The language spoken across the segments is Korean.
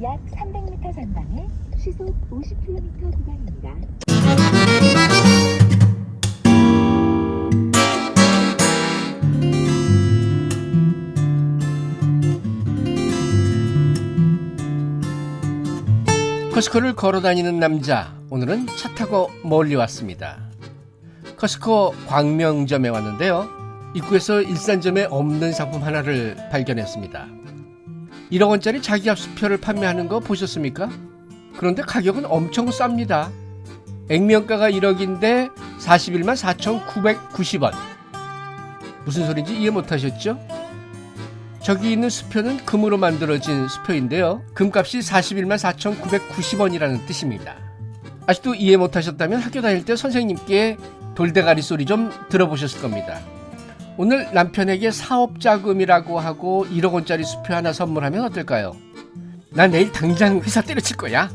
약 300m 전방에 시속 50km 구간입니다. 커스코를 걸어 다니는 남자 오늘은 차 타고 멀리 왔습니다. 커스코 광명점에 왔는데요. 입구에서 일산점에 없는 상품 하나를 발견했습니다 1억원짜리 자기압 수표를 판매하는 거 보셨습니까? 그런데 가격은 엄청 쌉니다 액면가가 1억인데 41만 4,990원 무슨 소린지 이해 못하셨죠? 저기 있는 수표는 금으로 만들어진 수표인데요. 금값이 41만 4,990원이라는 뜻입니다. 아직도 이해 못하셨다면 학교 다닐 때 선생님께 돌대가리 소리 좀 들어보셨을 겁니다. 오늘 남편에게 사업자금이라고 하고 1억 원짜리 수표 하나 선물하면 어떨까요? 난 내일 당장 회사 때려칠 거야.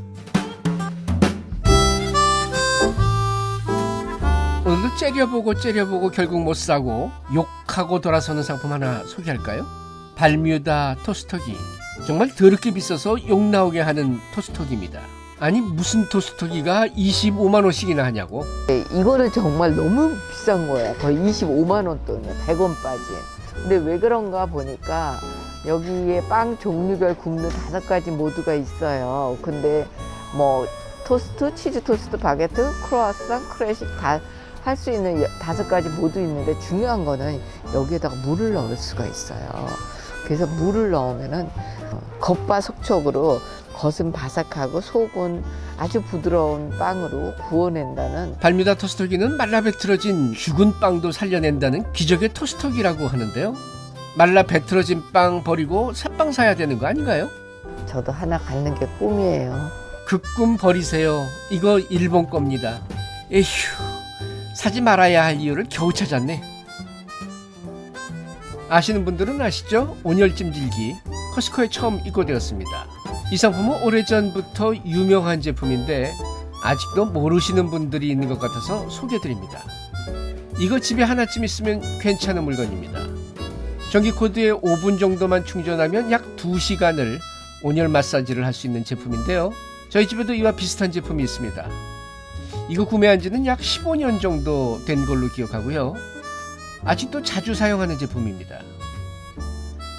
오늘도 째려보고 째려보고 결국 못 사고 욕하고 돌아서는 상품 하나 소개할까요? 발뮤다 토스터기 정말 더럽게 비싸서 욕 나오게 하는 토스터기입니다 아니 무슨 토스터기가 25만원씩이나 하냐고 네, 이거는 정말 너무 비싼 거야. 거의 25만 원 돈이야. 100원 빠진. 근데 왜 그런가 보니까 여기에 빵 종류별 굽는 다섯 가지 모드가 있어요. 근데 뭐 토스트, 치즈 토스트, 바게트, 크로아상, 클래식 다 할 수 있는 여- 다섯 가지 모드 있는데 중요한 거는 여기에다가 물을 넣을 수가 있어요. 그래서 물을 넣으면은 어, 겉바 속촉으로 겉은 바삭하고 속은 아주 부드러운 빵으로 구워낸다는 발뮤다 토스터기는 말라 배틀어진 죽은 빵도 살려낸다는 기적의 토스터기라고 하는데요 말라 배틀어진 빵 버리고 새 빵 사야 되는 거 아닌가요? 저도 하나 갖는 게 꿈이에요. 그 꿈 버리세요 이거 일본 겁니다 에휴 사지 말아야 할 이유를 겨우 찾았네 아시는 분들은 아시죠? 온열찜질기 커스코에 처음 입고되었습니다 이 상품은 오래전부터 유명한 제품인데 아직도 모르시는 분들이 있는 것 같아서 소개드립니다 이거 집에 하나쯤 있으면 괜찮은 물건입니다 전기코드에 5분 정도만 충전하면 약 2시간을 온열 마사지를 할 수 있는 제품인데요 저희 집에도 이와 비슷한 제품이 있습니다. 이거 구매한 지는 약 15년 정도 된 걸로 기억하고요. 아직도 자주 사용하는 제품입니다.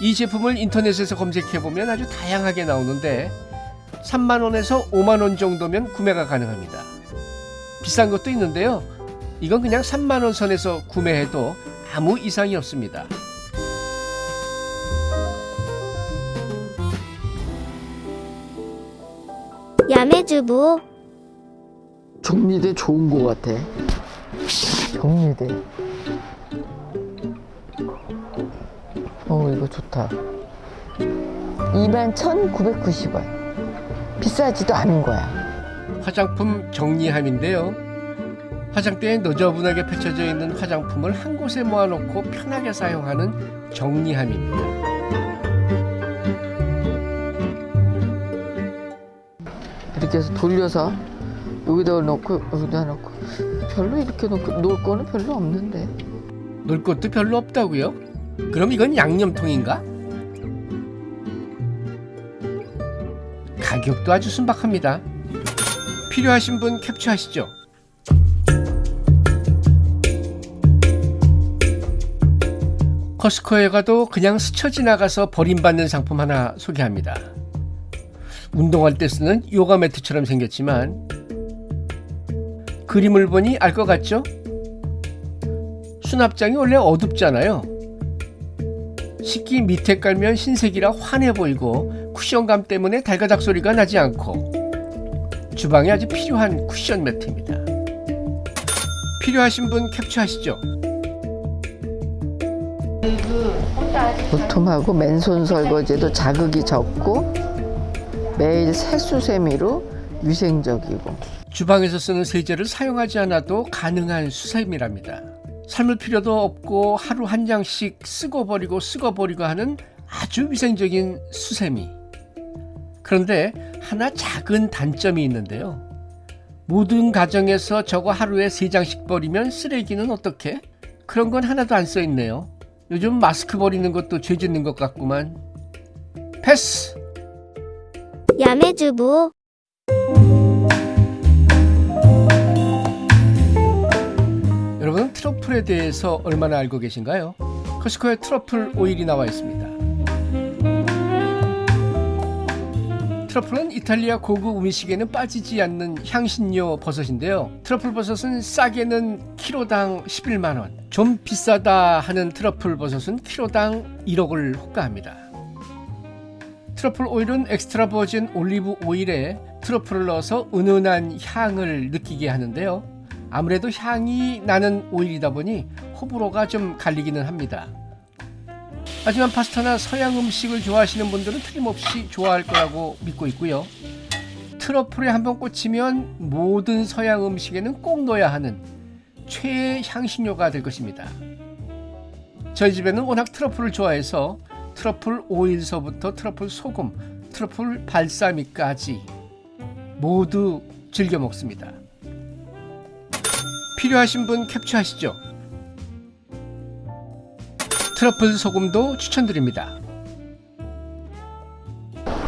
이 제품을 인터넷에서 검색해보면 아주 다양하게 나오는데 3만원에서 5만원 정도면 구매가 가능합니다. 비싼 것도 있는데요. 이건 그냥 3만원 선에서 구매해도 아무 이상이 없습니다. 야매주부 정리대 좋은 거 같아. 정리대. 어, 이거 좋다. 21,990원. 비싸지도 않은 거야. 화장품 정리함인데요. 화장대에 너저분하게 펼쳐져 있는 화장품을 한 곳에 모아놓고 편하게 사용하는 정리함입니다. 이렇게 해서 돌려서 여기다 넣고 여기다 넣고 별로 이렇게 놓고 놓을 거는 별로 없는데. 놀 것도 별로 없다고요? 그럼 이건 양념통인가? 가격도 아주 순박합니다. 필요하신 분 캡처하시죠. 커스코에 가도 그냥 스쳐 지나가서 버림받는 상품 하나 소개합니다. 운동할 때 쓰는 요가 매트처럼 생겼지만 그림을 보니 알 것 같죠? 수납장이 원래 어둡잖아요. 식기 밑에 깔면 흰색이라 환해 보이고 쿠션감 때문에 달가닥 소리가 나지 않고 주방에 아주 필요한 쿠션 매트입니다. 필요하신 분 캡처하시죠. 도톰하고 맨손 설거지도 자극이 적고 매일 세수세미로 위생적이고 주방에서 쓰는 세제를 사용하지 않아도 가능한 수세미랍니다. 삶을 필요도 없고 하루 한 장씩 쓰고 버리고 쓰고 버리고 하는 아주 위생적인 수세미. 그런데 하나 작은 단점이 있는데요. 모든 가정에서 저거 하루에 세 장씩 버리면 쓰레기는 어떻게? 그런 건 하나도 안 써 있네요. 요즘 마스크 버리는 것도 죄 짓는 것 같구만. 패스! 야매주부 트러플에 대해서 얼마나 알고 계신가요? 코스코에 트러플 오일이 나와 있습니다. 트러플은 이탈리아 고급 음식에는 빠지지 않는 향신료 버섯인데요. 트러플 버섯은 싸게는 키로당 11만 원, 좀 비싸다 하는 트러플 버섯은 키로당 1억을 호가합니다. 트러플 오일은 엑스트라 버진 올리브 오일에 트러플을 넣어서 은은한 향을 느끼게 하는데요. 아무래도 향이 나는 오일이다 보니 호불호가 좀 갈리기는 합니다. 하지만 파스타나 서양 음식을 좋아하시는 분들은 틀림없이 좋아할 거라고 믿고 있고요. 트러플에 한번 꽂히면 모든 서양 음식에는 꼭 넣어야 하는 최애 향신료가 될 것입니다. 저희 집에는 워낙 트러플을 좋아해서 트러플 오일서부터 트러플 소금, 트러플 발사믹까지 모두 즐겨 먹습니다. 필요하신 분 캡처하시죠. 트러플 소금도 추천드립니다.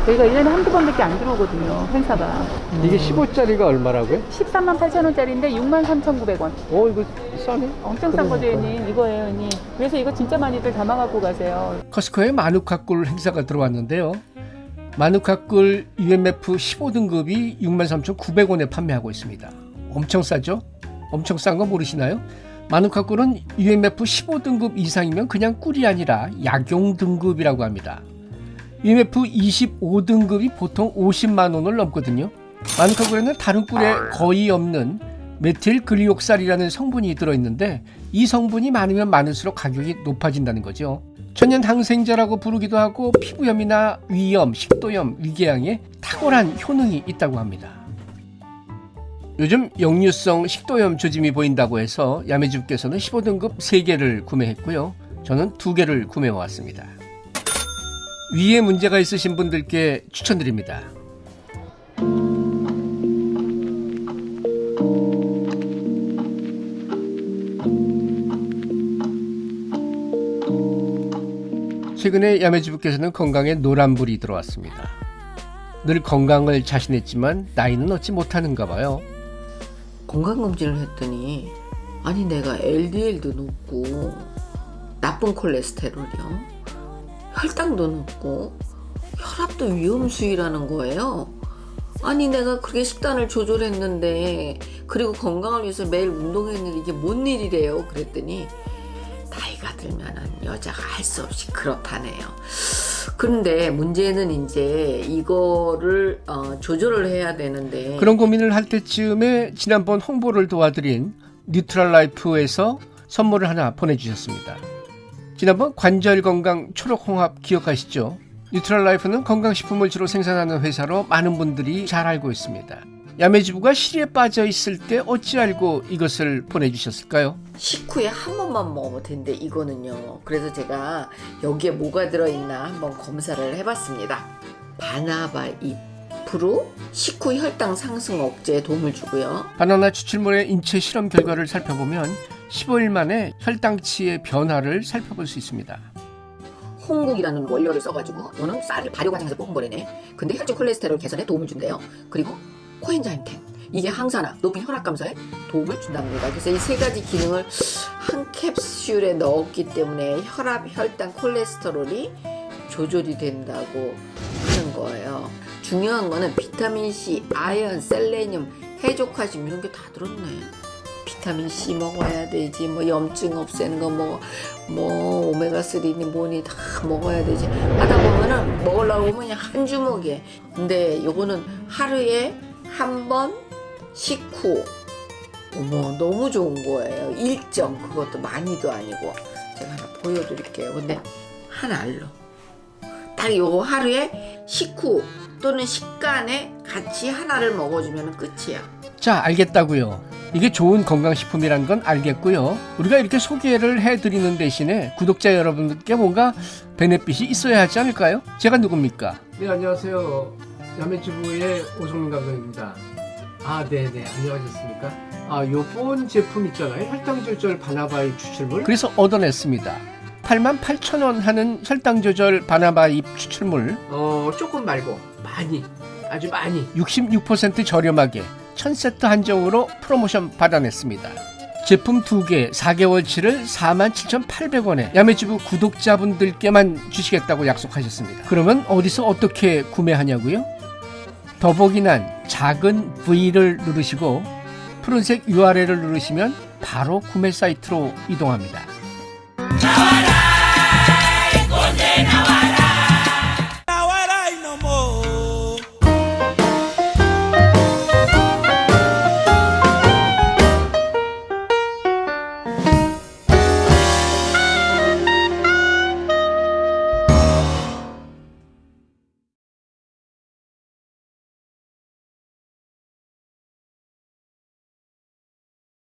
저희가 1년에 한두 번밖에 안 들어오거든요, 행사가. 이게 15짜리가 얼마라고요? 13만 8천 원짜리인데 6만 3,900원. 어 이거 싸네. 엄청 싼 거죠, 형님. 이거예요, 형님. 그래서 이거 진짜 많이들 담아갖고 가세요. 커스코에 마누카꿀 행사가 들어왔는데요. 마누카꿀 UMF 15등급이 63,900원에 판매하고 있습니다. 엄청 싸죠? 엄청 싼 거 모르시나요? 마누카꿀은 UMF 15등급 이상이면 그냥 꿀이 아니라 약용 등급이라고 합니다. UMF 25등급이 보통 50만 원을 넘거든요. 마누카꿀에는 다른 꿀에 거의 없는 메틸 글리옥살이라는 성분이 들어있는데 이 성분이 많으면 많을수록 가격이 높아진다는 거죠. 천연 항생제라고 부르기도 하고 피부염이나 위염, 식도염, 위궤양에 탁월한 효능이 있다고 합니다. 요즘 역류성 식도염 조짐이 보인다고 해서 야매주께서는 15등급 3개를 구매했고요. 저는 2개를 구매해 왔습니다. 위에 문제가 있으신 분들께 추천드립니다. 최근에 야매주부께서는 건강에 노란불이 들어왔습니다. 늘 건강을 자신했지만 나이는 얻지 못하는가 봐요. 건강검진을 했더니 아니 내가 LDL도 높고 나쁜 콜레스테롤이요. 혈당도 높고 혈압도 위험수위라는 거예요. 아니 내가 그렇게 식단을 조절했는데 그리고 건강을 위해서 매일 운동했는데 이게 뭔 일이래요? 그랬더니 나이가 들면 은 여자가 할 수 없이 그렇다네요 그런데 문제는 이제 이거를 어, 조절을 해야 되는데 그런 고민을 할 때쯤에 지난번 홍보를 도와드린 뉴트럴 라이프에서 선물을 하나 보내주셨습니다. 지난번 관절 건강 초록 홍합 기억하시죠? 뉴트럴 라이프는 건강식품을 주로 생산하는 회사로 많은 분들이 잘 알고 있습니다. 야매주부가 실의에 빠져 있을 때 어찌 알고 이것을 보내주셨을까요? 식후에 한 번만 먹으면 된대 이거는요. 그래서 제가 여기에 뭐가 들어있나 한번 검사를 해봤습니다. 바나바 잎으로 식후 혈당 상승 억제에 도움을 주고요. 바나바 추출물의 인체 실험 결과를 살펴보면 15일 만에 혈당치의 변화를 살펴볼 수 있습니다. 홍국이라는 원료를 써가지고 이거는 쌀을 발효 과정에서 뽑은 거래네. 근데 혈중 콜레스테롤 개선에 도움을 준대요. 그리고 코엔자임 10 이게 항산화 높은 혈압 감소에 도움을 준답니다. 그래서 이 세 가지 기능을 한 캡슐에 넣었기 때문에 혈압 혈당 콜레스테롤이 조절이 된다고 하는 거예요. 중요한 거는 비타민C 아연 셀레늄 해족화심 이런 게 다 들었네. 비타민 C 먹어야 되지. 뭐 염증 없애는 거 뭐뭐 오메가 3니 뭐니 다 먹어야 되지. 하다 보면은 먹으려고 그냥 한 주먹에. 근데 요거는 하루에 한번 식후 어머 너무 좋은 거예요 일정 그것도 많이도 아니고 제가 하나 보여드릴게요 근데 한 알로 딱 요거 하루에 식후 또는 식간에 같이 하나를 먹어주면 끝이야 자, 알겠다고요. 이게 좋은 건강식품이란 건 알겠고요. 우리가 이렇게 소개를 해드리는 대신에 구독자 여러분들께 뭔가 베네핏이 있어야 하지 않을까요? 제가 누굽니까? 네, 안녕하세요. 야매주부의 오성민 감독입니다. 아 네네 안녕하셨습니까? 아 요번 제품 있잖아요 혈당조절 바나바이 추출물 그래서 얻어냈습니다. 88,000원 하는 혈당조절 바나바이 추출물 어 조금 말고 많이 아주 많이 66% 저렴하게 1000세트 한정으로 프로모션 받아냈습니다. 제품 2개 4개월치를 47,800원에 야매주부 구독자분들께만 주시겠다고 약속하셨습니다. 그러면 어디서 어떻게 구매하냐고요? 더보기란 작은 V를 누르시고 푸른색 URL을 누르시면 바로 구매 사이트로 이동합니다.